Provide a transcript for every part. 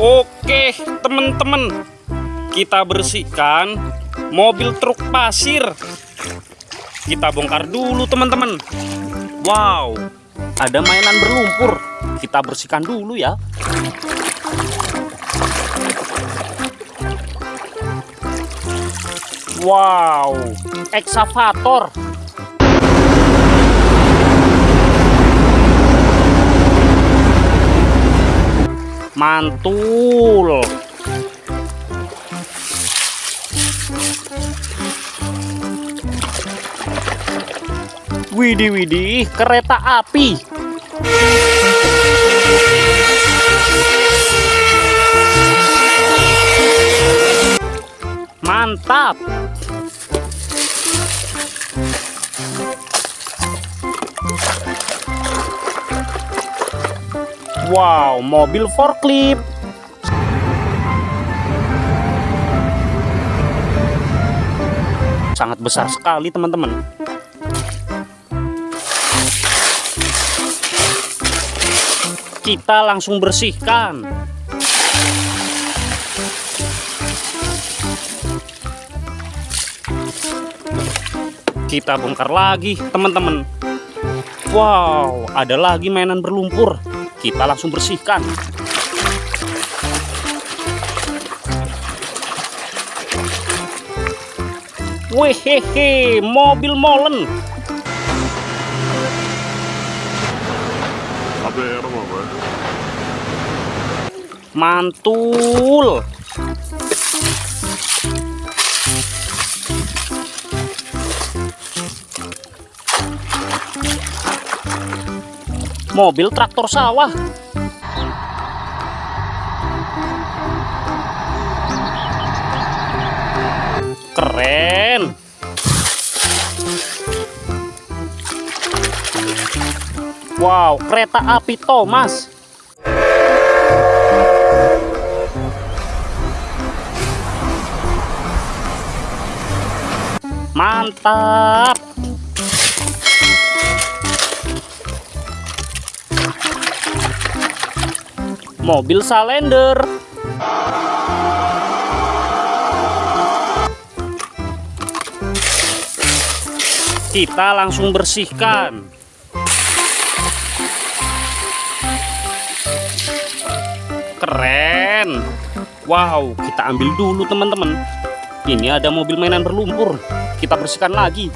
Oke, teman-teman. Kita bersihkan mobil truk pasir. Kita bongkar dulu, teman-teman. Wow, ada mainan berlumpur. Kita bersihkan dulu ya. Wow, eksavator. Mantul. Widih, widih, kereta api. Mantap. Wow, mobil forklift. Sangat besar sekali, teman-teman. Kita langsung bersihkan. Kita bongkar lagi, teman-teman. Wow, ada lagi mainan berlumpur. Kita langsung bersihkan. Wehehe, mobil molen. Mantul. Mobil traktor sawah. Keren. Wow, kereta api Thomas. Mantap. Mobil Salender. Kita langsung bersihkan. Keren. Wow, kita ambil dulu teman-teman. Ini ada mobil mainan berlumpur. Kita bersihkan lagi.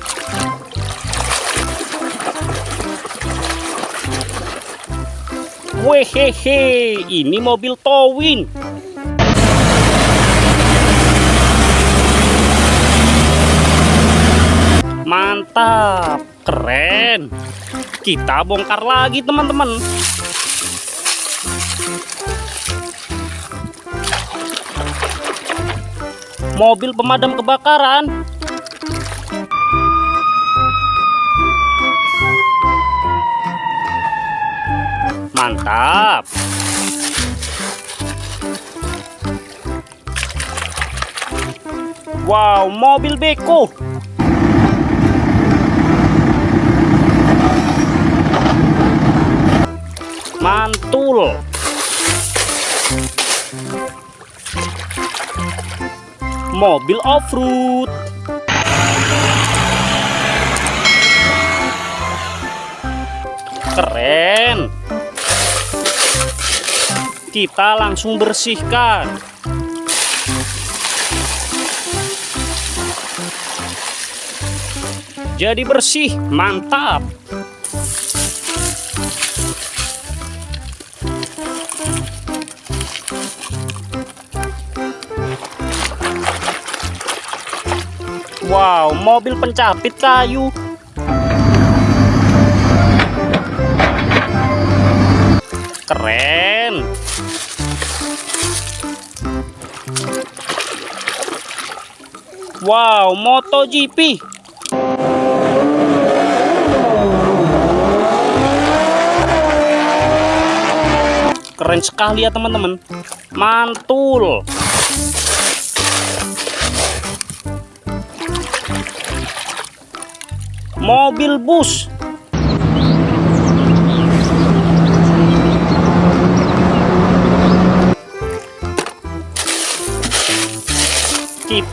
Wehehe, ini mobil towing. Mantap, keren. Kita bongkar lagi teman-teman. Mobil pemadam kebakaran. Mantap. Wow, mobil beko. Mantul. Mobil off-road. Keren. Kita langsung bersihkan. Jadi bersih, mantap. Wow, mobil pencapit kayu. Keren. Wow, MotoGP. Keren sekali ya teman-teman. Mantul. Mobil bus.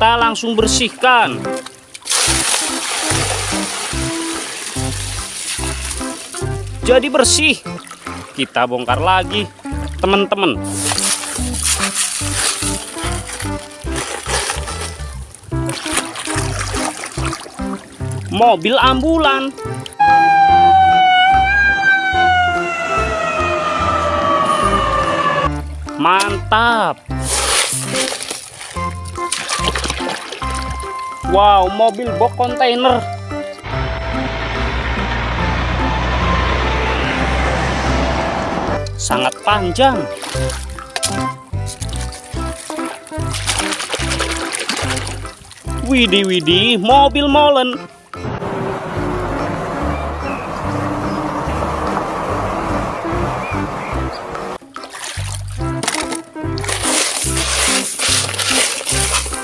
Kita langsung bersihkan. Jadi bersih. Kita bongkar lagi, teman-teman. Mobil ambulan. Mantap. Wow, mobil box kontainer. Sangat panjang. Widih widih, mobil molen.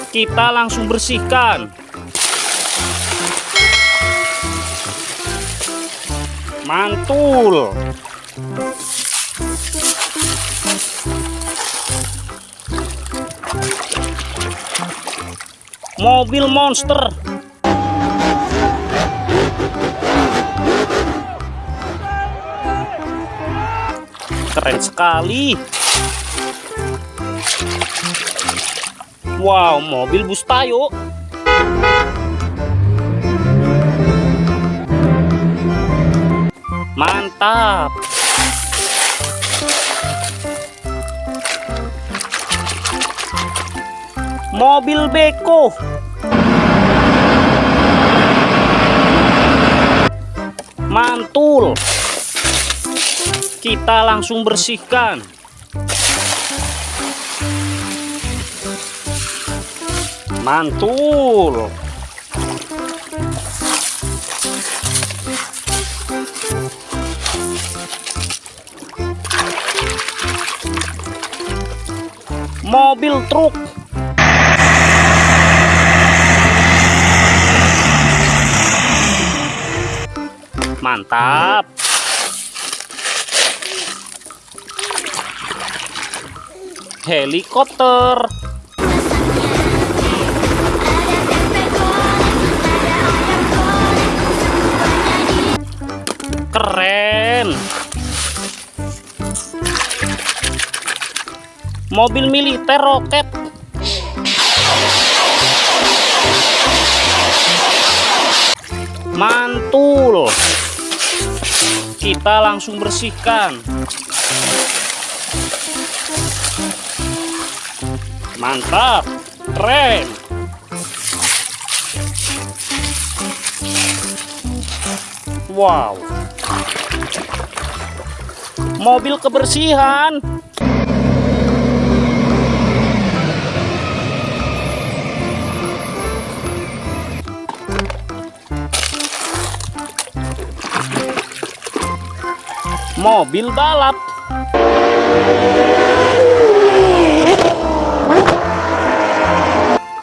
Kita langsung bersihkan. Mantul. Mobil monster. Keren sekali. Wow, mobil bus tayo. Mantap. Mobil beko. Mantul. Kita langsung bersihkan. Mantul. Mobil truk. Mantap. Helikopter. Keren. Mobil militer roket. Mantul. Kita langsung bersihkan. Mantap. Keren. Wow. Mobil kebersihan. Mobil balap.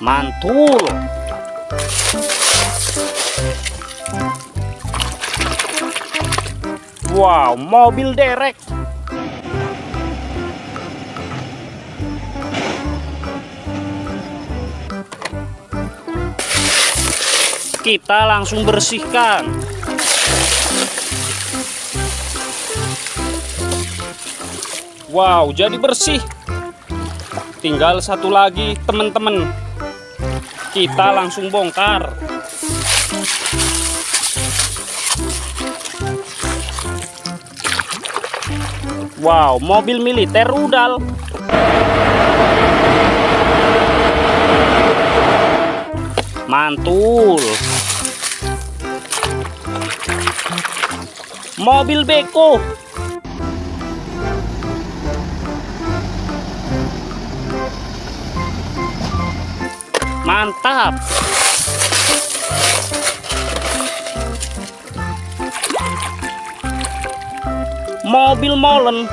Mantul. Wow, mobil derek. Kita langsung bersihkan. Wow, jadi bersih. Tinggal satu lagi, teman-teman. Kita langsung bongkar. Wow, mobil militer rudal. Mantul. Mobil beko. Mantap. Mobil molen.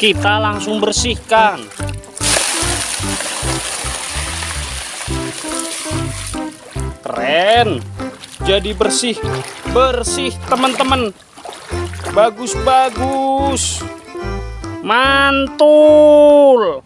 Kita langsung bersihkan. Keren. jadi bersih bersih teman-teman bagus bagus mantul